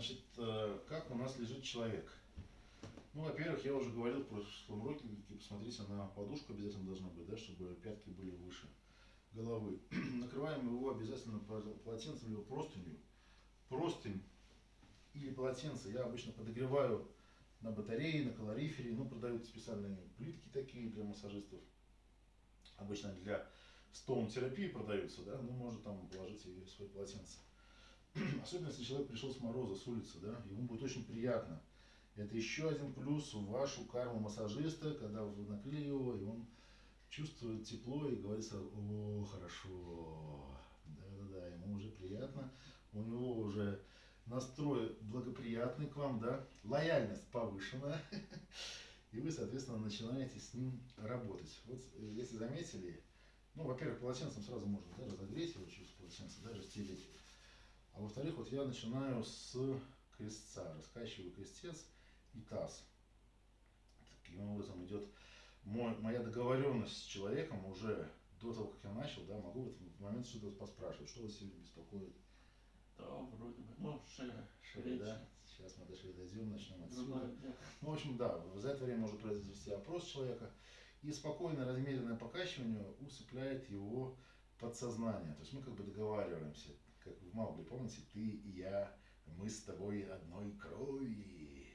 Значит, э, как у нас лежит человек? Ну, во-первых, я уже говорил в прошлом уроке, посмотрите, на подушку обязательно должна быть, да, чтобы пятки были выше головы. Накрываем его обязательно полотенцем либо простынью. Простынь или полотенце я обычно подогреваю на батарее, на калорифере. Ну, продают специальные плитки такие для массажистов. Обычно для стоун-терапии продаются, да, ну, можно там положить и свое полотенце. Особенно, если человек пришел с мороза, с улицы, да, ему будет очень приятно. Это еще один плюс в вашу карму массажиста, когда вы накрыли его, и он чувствует тепло и говорит о, хорошо, да-да-да, ему уже приятно, у него уже настрой благоприятный к вам, да, лояльность повышена, и вы, соответственно, начинаете с ним работать. Вот, э, если заметили, ну, во-первых, полотенцем сразу можно да, разогреть его через полотенце, да, расстелить. Во-вторых, вот я начинаю с крестца, раскачиваю крестец и таз. Таким образом идет мой, моя договоренность с человеком уже до того, как я начал, да, могу в этот момент что-то поспрашивать, что вас сегодня беспокоит. Да, вроде бы. Ну, шея. Шея, да? Сейчас мы дошли, дойдем, начнем отсюда. Ну, в общем, да, за это время может произвести опрос человека. И спокойное, размеренное покачивание усыпляет его подсознание. То есть мы как бы договариваемся, в Маугли, помните, ты и я, мы с тобой одной крови.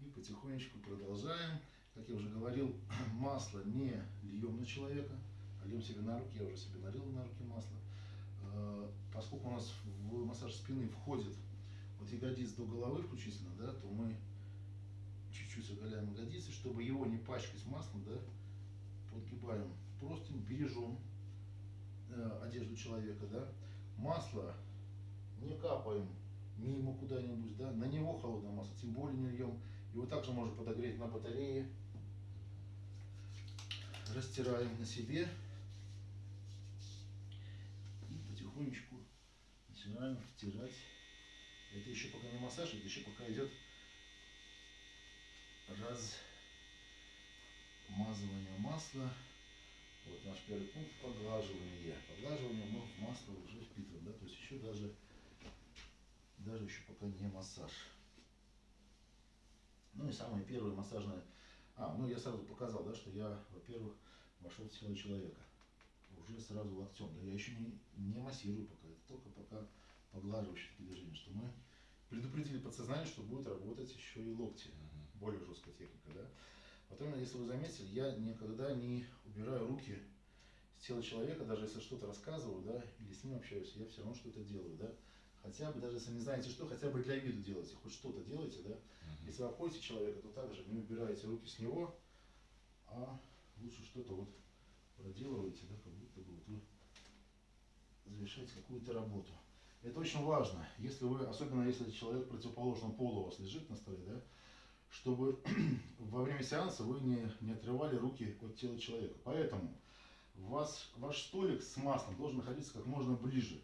И потихонечку продолжаем. Как я уже говорил, масло не льем на человека, а льем себе на руки. Я уже себе налил на руки масло. Э, поскольку у нас в массаж спины входит от ягодиц до головы включительно, да, то мы чуть-чуть оголяем ягодицы, чтобы его не пачкать маслом, да, подгибаем просто бережем одежду человека, да, масло не капаем мимо куда-нибудь, да, на него холодное масло, тем более не льем. Его также можно подогреть на батарее. Растираем на себе. И потихонечку начинаем втирать. Это еще пока не массаж, это еще пока идет размазывание масла. Вот наш первый пункт поглаживание. Поглаживание мы в масло уже впитываем, да, то есть еще даже даже еще пока не массаж. Ну и самое первое массажное... А, ну я сразу показал, да, что я, во-первых, вошел в тело человека. Уже сразу локтем. Да, я еще не, не массирую пока, это только пока поглаживающие движения, что мы предупредили подсознание, что будет работать еще и локти. Более жесткая техника, да. Потом, если вы заметили, я никогда не убираю руки с тела человека, даже если что-то рассказываю, да, или с ним общаюсь, я все равно что-то делаю, да. Хотя бы, даже если не знаете что, хотя бы для виду делайте, хоть что-то делайте, да. Угу. Если вы обходите человека, то также не убираете руки с него, а лучше что-то вот проделываете, да, как будто бы вот вы завершаете какую-то работу. Это очень важно, если вы, особенно если человек противоположного пола у вас лежит на столе, да, чтобы во время сеанса вы не, не отрывали руки от тела человека. Поэтому вас, ваш столик с маслом должен находиться как можно ближе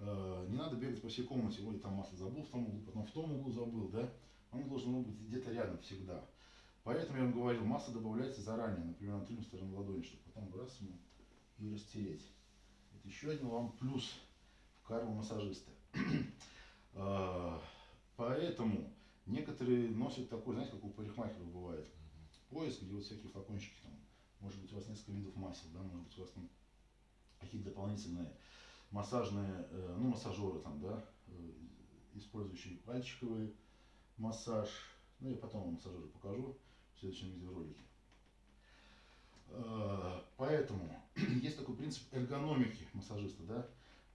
Э, не надо бегать по всей комнате, ой, там масло забыл в том углу, потом в том углу забыл, да? Оно должно быть где-то рядом всегда. Поэтому я вам говорил, масло добавляется заранее, например, на тыльную сторону ладони, чтобы потом раз ему и растереть. Это еще один вам плюс в карму массажиста. Э, поэтому некоторые носят такой, знаете, как у парикмахеров бывает, пояс, где вот всякие флакончики там, может быть у вас несколько видов масел, да, может быть у вас там какие-то дополнительные массажные, э, ну, массажеры там, да, э, использующие пальчиковый массаж. Ну, я потом вам массажеры покажу в следующем видеоролике. Э, поэтому есть такой принцип эргономики массажиста, да.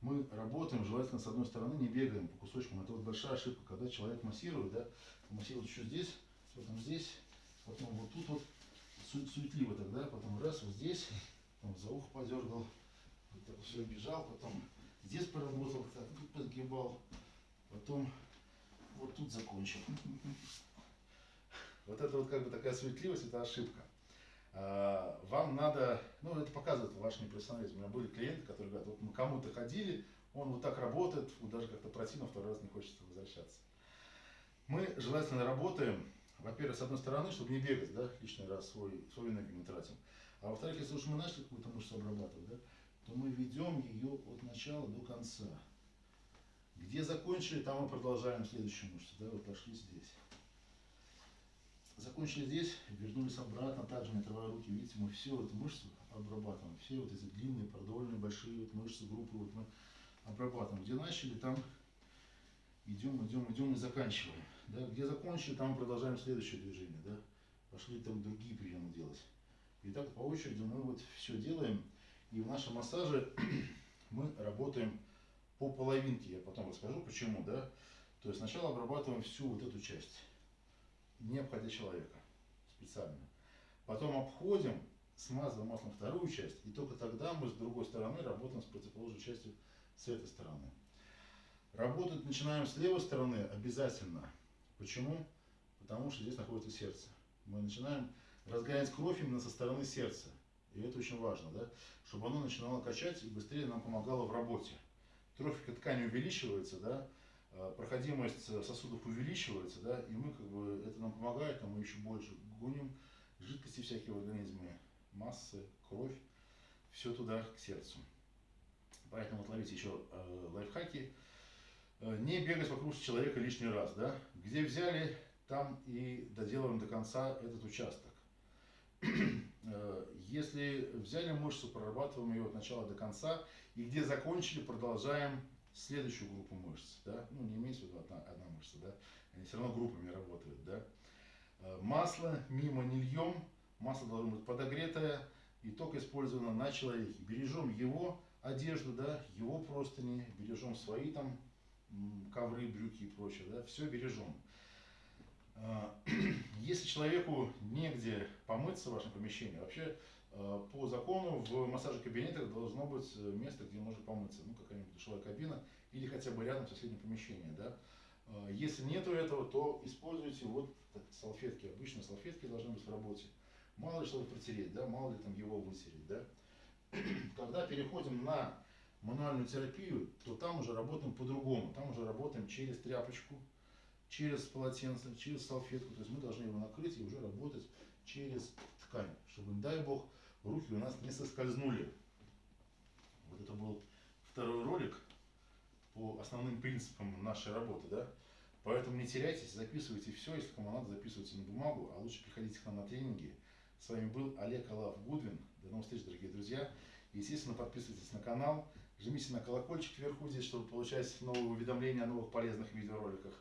Мы работаем, желательно, с одной стороны, не бегаем по кусочкам. Это вот большая ошибка, когда человек массирует, да, массирует еще здесь, потом здесь, потом вот тут вот, суетливо тогда, потом раз вот здесь, потом за ухо подергал, вот все бежал, потом здесь поработал, так, тут подгибал, потом вот тут закончил. Вот это вот как бы такая суетливость, это ошибка. А, вам надо, ну это показывает ваш непрофессионализм. У меня были клиенты, которые говорят, вот мы кому-то ходили, он вот так работает, даже как-то противно, второй раз не хочется возвращаться. Мы желательно работаем, во-первых, с одной стороны, чтобы не бегать, да, лишний раз свой, свою энергию мы тратим. А во-вторых, если уж мы начали какую-то мышцу обрабатывать, да, то мы ведем ее от начала до конца. Где закончили, там мы продолжаем следующую мышцу. Да, вот пошли здесь. Закончили здесь, вернулись обратно, также не отрывая руки. Видите, мы все эту мышцу обрабатываем. Все вот эти длинные, продольные, большие вот мышцы, группы вот мы обрабатываем. Где начали, там идем, идем, идем и заканчиваем. Да? Где закончили, там продолжаем следующее движение. Да? Пошли там другие приемы делать. И так по очереди мы вот все делаем. И в нашем массаже мы работаем по половинке. Я потом расскажу почему. Да? То есть сначала обрабатываем всю вот эту часть, не обходя человека специально. Потом обходим, смазываем маслом вторую часть, и только тогда мы с другой стороны работаем с противоположной частью с этой стороны. Работать начинаем с левой стороны обязательно. Почему? Потому что здесь находится сердце. Мы начинаем разгонять кровь именно со стороны сердца. И это очень важно, да? чтобы оно начинало качать и быстрее нам помогало в работе. Трофика ткани увеличивается, да? А, проходимость сосудов увеличивается, да? и мы как бы, это нам помогает, а мы еще больше гоним жидкости всякие в организме, массы, кровь, все туда, к сердцу. Поэтому вот ловите еще э, лайфхаки. Э, не бегать вокруг человека лишний раз, да? Где взяли, там и доделываем до конца этот участок. Э, если взяли мышцу, прорабатываем ее от начала до конца, и где закончили, продолжаем следующую группу мышц, да? Ну, не имеется в виду одна, одна мышца, да? Они все равно группами работают, да? Э, масло мимо не льем, масло должно быть подогретое и только использовано на человеке. Бережем его одежду, да, его простыни, бережем свои там ковры, брюки и прочее, да, все бережем. А, если человеку негде помыться в вашем помещении, вообще по закону в массажных кабинетах должно быть э, место, где можно помыться, ну какая-нибудь душевая кабина или хотя бы рядом в соседнем помещении, да. А, если нету этого, то используйте вот салфетки, обычно салфетки должны быть в работе. Мало ли что протереть, да, мало ли там его вытереть, да. Когда переходим на мануальную терапию, то там уже работаем по-другому. Там уже работаем через тряпочку, через полотенце, через салфетку. То есть мы должны его накрыть и уже работать через ткань, чтобы, дай бог, руки у нас не соскользнули. Вот это был второй ролик по основным принципам нашей работы, да. Поэтому не теряйтесь, записывайте все, если кому надо, записывайте на бумагу, а лучше приходите к нам на тренинги. С вами был Олег Алав Гудвин. До новых встреч, дорогие друзья. Естественно, подписывайтесь на канал. Жмите на колокольчик вверху здесь, чтобы получать новые уведомления о новых полезных видеороликах.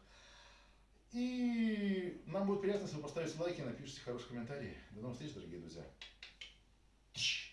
И нам будет приятно, если вы поставите лайки и напишите хорошие комментарии. До новых встреч, дорогие друзья. Shh.